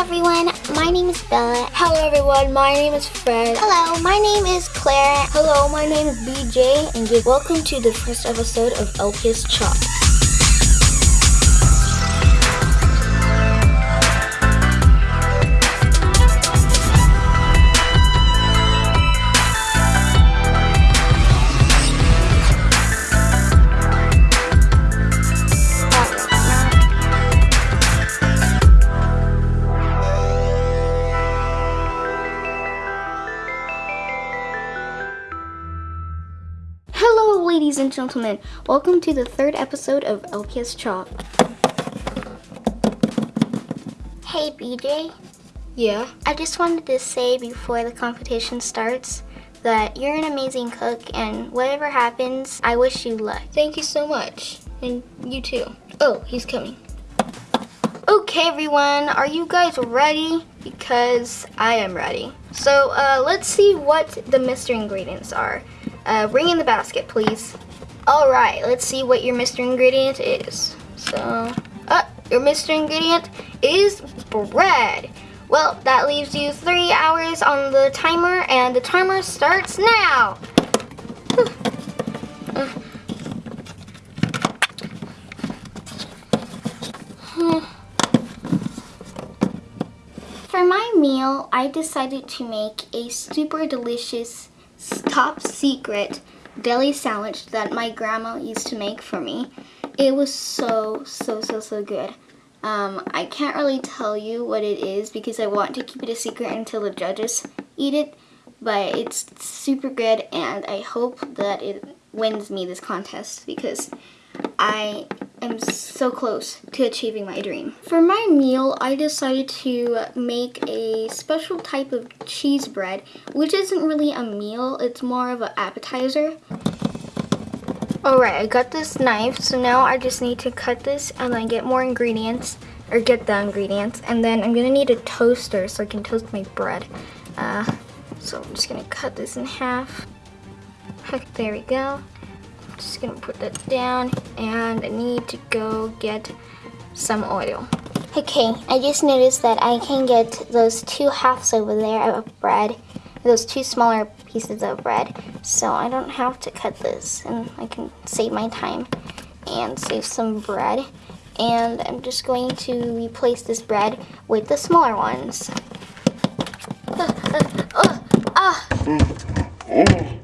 everyone, my name is Bella. Hello everyone, my name is Fred. Hello, my name is Claire. Hello, my name is BJ, and welcome to the first episode of LPS Chop. And gentlemen. Welcome to the third episode of LPS Chop. Hey, BJ. Yeah? I just wanted to say before the competition starts that you're an amazing cook, and whatever happens, I wish you luck. Thank you so much. And you too. Oh, he's coming. Okay, everyone, are you guys ready? Because I am ready. So, uh, let's see what the mystery ingredients are. Uh, bring in the basket, please. All right, let's see what your mystery ingredient is. So, uh, your mystery ingredient is bread. Well, that leaves you three hours on the timer, and the timer starts now. For my meal, I decided to make a super delicious top secret deli sandwich that my grandma used to make for me. It was so, so, so, so good. Um, I can't really tell you what it is because I want to keep it a secret until the judges eat it, but it's super good and I hope that it wins me this contest because I am so close to achieving my dream. For my meal, I decided to make a special type of cheese bread, which isn't really a meal, it's more of an appetizer. Alright, I got this knife, so now I just need to cut this and then get more ingredients, or get the ingredients, and then I'm gonna need a toaster so I can toast my bread. Uh, so I'm just gonna cut this in half. There we go just gonna put that down and I need to go get some oil. Okay, I just noticed that I can get those two halves over there of bread, those two smaller pieces of bread, so I don't have to cut this and I can save my time and save some bread. And I'm just going to replace this bread with the smaller ones. Uh, uh, uh, ah!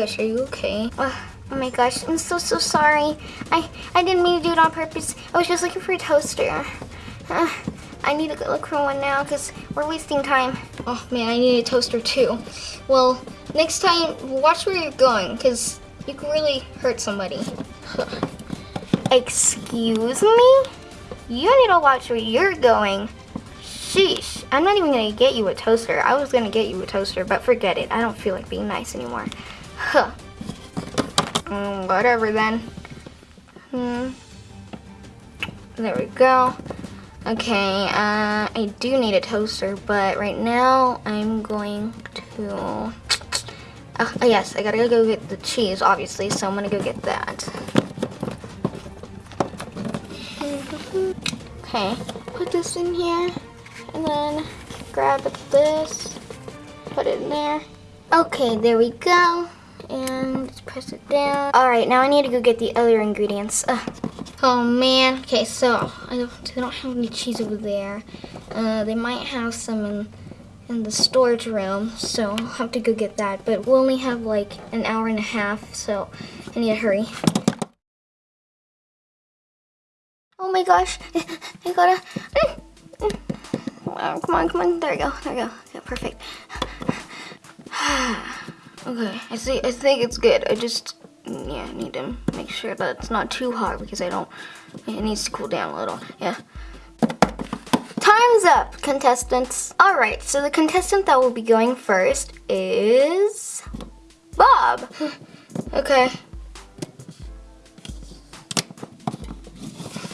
Gosh, are you okay? Uh, oh my gosh, I'm so, so sorry. I, I didn't mean to do it on purpose. I was just looking for a toaster. Uh, I need to go look for one now because we're wasting time. Oh man, I need a toaster too. Well, next time, watch where you're going because you can really hurt somebody. Excuse me? You need to watch where you're going. Sheesh, I'm not even gonna get you a toaster. I was gonna get you a toaster, but forget it. I don't feel like being nice anymore. Huh. Mm, whatever then. Hmm. There we go. Okay, uh, I do need a toaster, but right now I'm going to... Uh, oh yes, I gotta go get the cheese, obviously, so I'm gonna go get that. Okay, put this in here and then grab this, put it in there. Okay, there we go. And press it down. All right, now I need to go get the other ingredients. Oh man, okay, so I don't, they don't have any cheese over there. Uh, they might have some in, in the storage room, so I'll have to go get that. But we'll only have like an hour and a half, so I need to hurry. Oh my gosh, I gotta... Oh, come on, come on. There we go. There we go. Yeah, perfect. okay, I see. I think it's good. I just yeah need to make sure that it's not too hot because I don't. It needs to cool down a little. Yeah. Time's up, contestants. All right, so the contestant that will be going first is Bob. okay.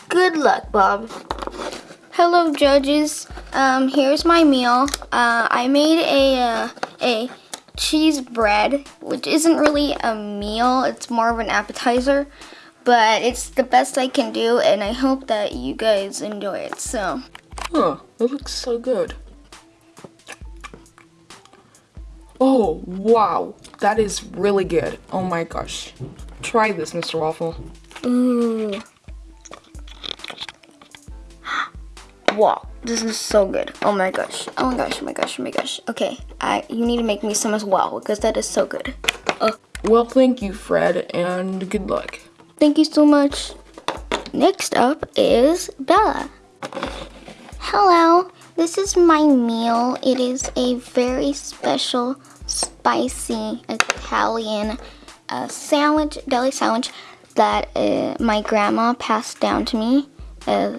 Good luck, Bob. Hello, judges. Um, here's my meal. Uh, I made a, uh, a cheese bread, which isn't really a meal. It's more of an appetizer. but it's the best I can do, and I hope that you guys enjoy it. So, Huh, it looks so good. Oh, wow. That is really good. Oh my gosh. Try this, Mr. Waffle. ooh. Wow, this is so good. Oh my gosh. Oh my gosh, oh my gosh, oh my gosh. Okay, I you need to make me some as well because that is so good. Well, thank you, Fred, and good luck. Thank you so much. Next up is Bella. Hello, this is my meal. It is a very special, spicy Italian uh, sandwich, deli sandwich that uh, my grandma passed down to me. Uh,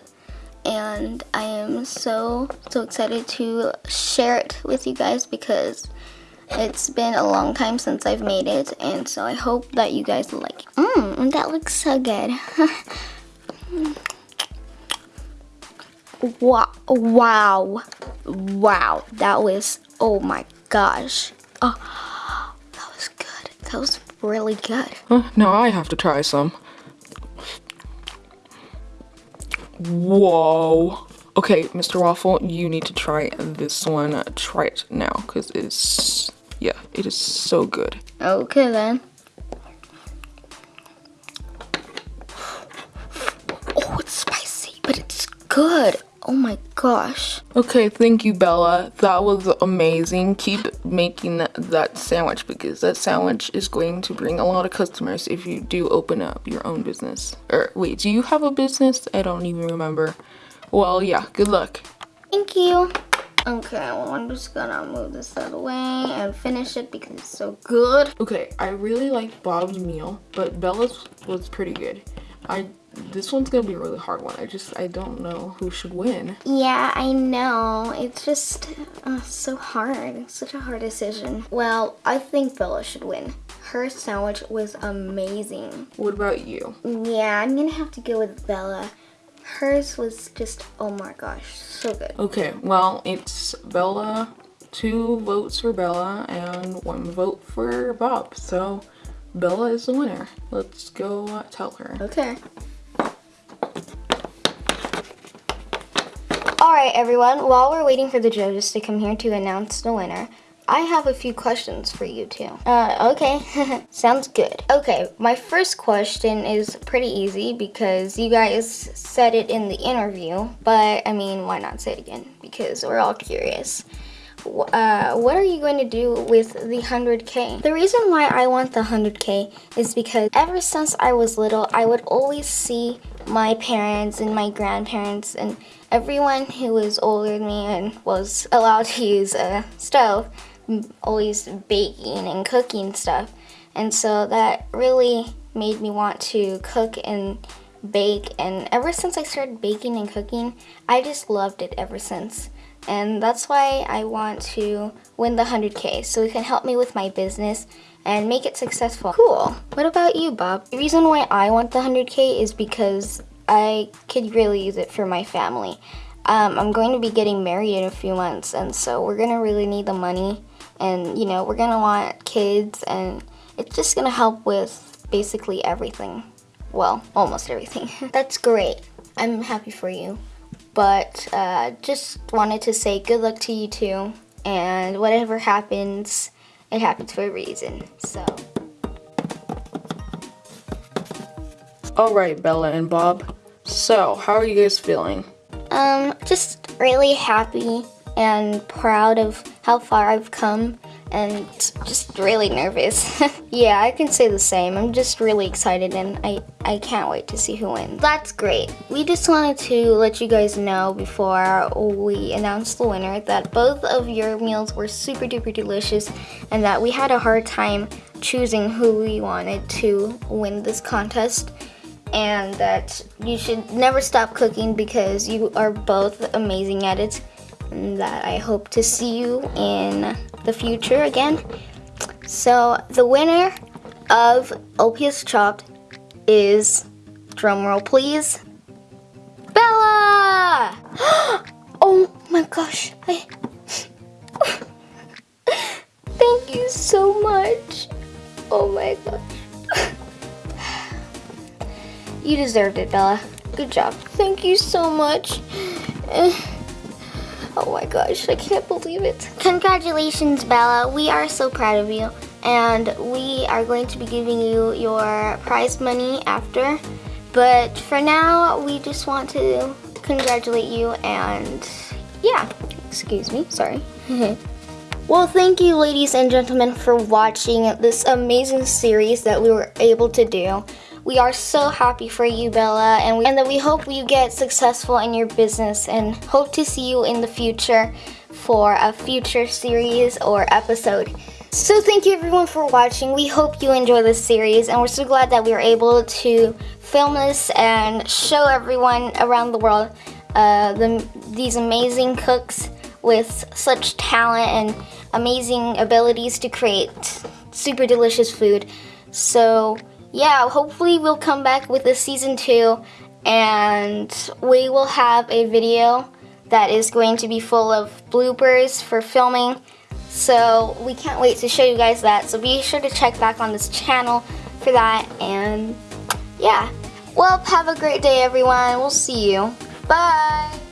and I am so, so excited to share it with you guys because it's been a long time since I've made it, and so I hope that you guys like it. Mmm, that looks so good. wow, wow, wow, that was, oh my gosh. Oh, that was good. That was really good. Now I have to try some. Whoa. Okay, Mr. Waffle, you need to try this one. Try it now, because it's, yeah, it is so good. Okay then. Oh, it's spicy, but it's good. Oh my gosh. Okay, thank you, Bella. That was amazing. Keep making that, that sandwich because that sandwich is going to bring a lot of customers if you do open up your own business. Or wait, do you have a business? I don't even remember. Well, yeah, good luck. Thank you. Okay, well, I'm just gonna move this out of the way and finish it because it's so good. Okay, I really like Bob's meal, but Bella's was pretty good. I this one's gonna be a really hard one. I just I don't know who should win. Yeah, I know. It's just uh, so hard. It's such a hard decision. Well, I think Bella should win. Her sandwich was amazing. What about you? Yeah, I'm gonna have to go with Bella. Hers was just, oh my gosh, so good. Okay, well it's Bella. Two votes for Bella and one vote for Bob. So Bella is the winner. Let's go uh, tell her. Okay. Alright everyone, while we're waiting for the judges to come here to announce the winner, I have a few questions for you too. Uh, okay, sounds good. Okay, my first question is pretty easy because you guys said it in the interview, but I mean, why not say it again? Because we're all curious. Uh, what are you going to do with the 100k? The reason why I want the 100k is because ever since I was little, I would always see my parents and my grandparents and everyone who was older than me and was allowed to use a stove always baking and cooking stuff. And so that really made me want to cook and bake. And ever since I started baking and cooking, I just loved it ever since. And that's why I want to win the 100K so it can help me with my business and make it successful. Cool. What about you, Bob? The reason why I want the 100K is because I could really use it for my family. Um, I'm going to be getting married in a few months, and so we're going to really need the money. And, you know, we're going to want kids, and it's just going to help with basically everything. Well, almost everything. That's great. I'm happy for you but uh, just wanted to say good luck to you too. And whatever happens, it happens for a reason. So, All right, Bella and Bob. So, how are you guys feeling? um, just really happy and proud of how far I've come and just really nervous. yeah, I can say the same. I'm just really excited and I, I can't wait to see who wins. That's great. We just wanted to let you guys know before we announce the winner that both of your meals were super duper delicious and that we had a hard time choosing who we wanted to win this contest and that you should never stop cooking because you are both amazing at it that I hope to see you in the future again. So the winner of LPS Chopped is, drumroll please, Bella! oh my gosh, I... Thank you so much. Oh my gosh. You deserved it, Bella. Good job. Thank you so much. Eh. Oh my gosh, I can't believe it. Congratulations, Bella. We are so proud of you. And we are going to be giving you your prize money after. But for now, we just want to congratulate you and yeah, excuse me, sorry. well, thank you, ladies and gentlemen, for watching this amazing series that we were able to do. We are so happy for you, Bella, and, we, and that we hope you get successful in your business and hope to see you in the future for a future series or episode. So thank you everyone for watching. We hope you enjoy this series and we're so glad that we were able to film this and show everyone around the world uh, the, these amazing cooks with such talent and amazing abilities to create super delicious food. So yeah, hopefully we'll come back with a season two and we will have a video that is going to be full of bloopers for filming. So we can't wait to show you guys that. So be sure to check back on this channel for that. And yeah, well, have a great day, everyone. We'll see you. Bye.